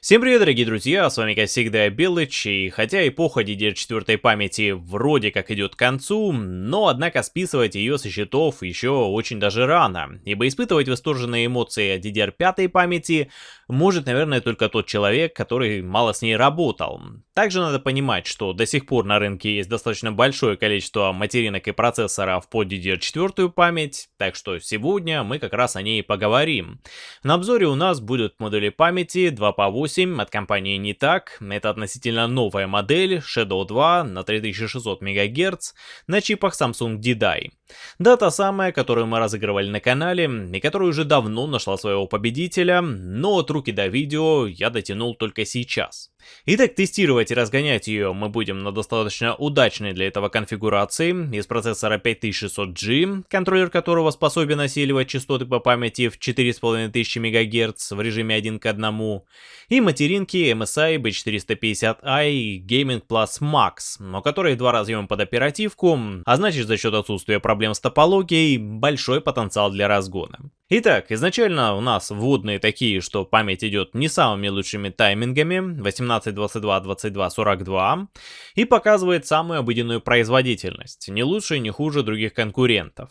Всем привет, дорогие друзья, с вами как всегда Белыч, и хотя эпоха DDR4 памяти вроде как идет к концу, но однако списывать ее со счетов еще очень даже рано, ибо испытывать восторженные эмоции от DDR5 памяти может, наверное, только тот человек, который мало с ней работал. Также надо понимать, что до сих пор на рынке есть достаточно большое количество материнок и процессоров под DDR4 память, так что сегодня мы как раз о ней поговорим. На обзоре у нас будут модули памяти 2 по 8 8 от компании не так. Это относительно новая модель Shadow 2 на 3600 МГц на чипах Samsung D-Die. Да, та самая, которую мы разыгрывали на канале, и которая уже давно нашла своего победителя, но от руки до видео я дотянул только сейчас. Итак, тестировать и разгонять ее мы будем на достаточно удачной для этого конфигурации из процессора 5600G, контроллер которого способен осиливать частоты по памяти в 4500 МГц в режиме 1 к 1, и материнки MSI B450i Gaming Plus Max, но которые два разъема под оперативку, а значит за счет отсутствия проблем с топологией, большой потенциал для разгона. Итак, изначально у нас вводные такие, что память идет не самыми лучшими таймингами, 18, 22, 22, 42, и показывает самую обыденную производительность, не лучше и не хуже других конкурентов.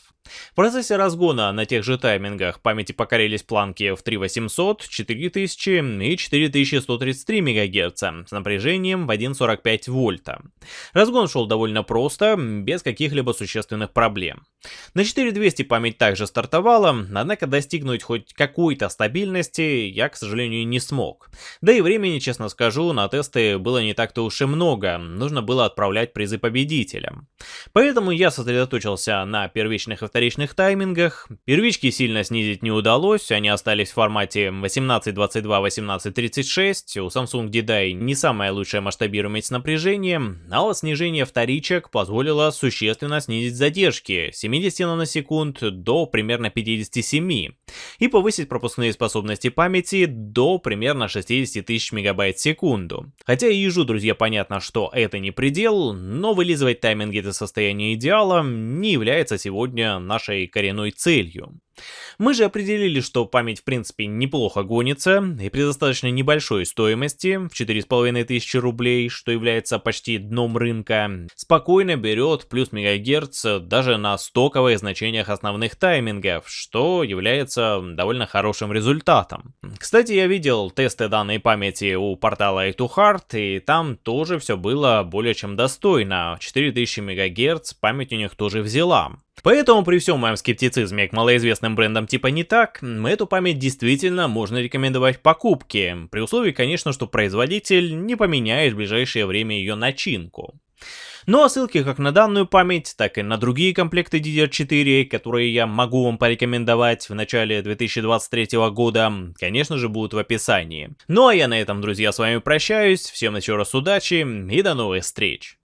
В процессе разгона на тех же таймингах памяти покорились планки в 3800, 4000 и 4133 МГц с напряжением в 1,45 вольта. Разгон шел довольно просто, без каких-либо существенных проблем. На 4200 память также стартовала, однако достигнуть хоть какой-то стабильности я, к сожалению, не смог. Да и времени, честно скажу, на тесты было не так-то уж и много, нужно было отправлять призы победителям. Поэтому я сосредоточился на первичных и вторичных таймингах. Первички сильно снизить не удалось, они остались в формате 18-22-18-36, у Samsung D-Die не самая лучшая масштабируемость с напряжением, а вот снижение вторичек позволило существенно снизить задержки 70 наносекунд до примерно 57 и повысить пропускные способности памяти до примерно 60 тысяч мегабайт в секунду. Хотя и ежу, друзья, понятно, что это не предел, но вылизывать тайминги до состояния идеала не является сегодня нашей коренной целью. Мы же определили, что память в принципе неплохо гонится, и при достаточно небольшой стоимости, в 4500 рублей, что является почти дном рынка, спокойно берет плюс мегагерц даже на стоковых значениях основных таймингов, что является довольно хорошим результатом. Кстати, я видел тесты данной памяти у портала i2hard, и там тоже все было более чем достойно, 4000 мегагерц память у них тоже взяла. Поэтому при всем моем скептицизме к малоизвестным брендам типа не так, эту память действительно можно рекомендовать в покупке, при условии, конечно, что производитель не поменяет в ближайшее время ее начинку. Ну а ссылки как на данную память, так и на другие комплекты DDR4, которые я могу вам порекомендовать в начале 2023 года, конечно же будут в описании. Ну а я на этом, друзья, с вами прощаюсь, всем еще раз удачи и до новых встреч!